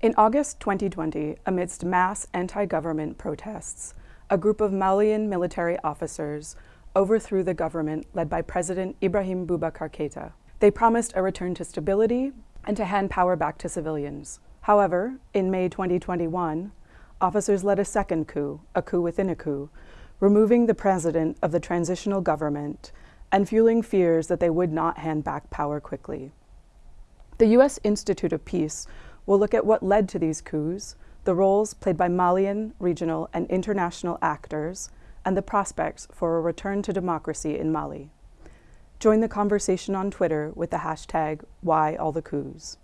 In August 2020, amidst mass anti-government protests, a group of Malian military officers overthrew the government led by President Ibrahim Boubacar Keita. They promised a return to stability and to hand power back to civilians. However, in May 2021, officers led a second coup, a coup within a coup, removing the president of the transitional government and fueling fears that they would not hand back power quickly. The U.S. Institute of Peace will look at what led to these coups, the roles played by Malian, regional, and international actors, and the prospects for a return to democracy in Mali. Join the conversation on Twitter with the hashtag WhyAllTheCoups.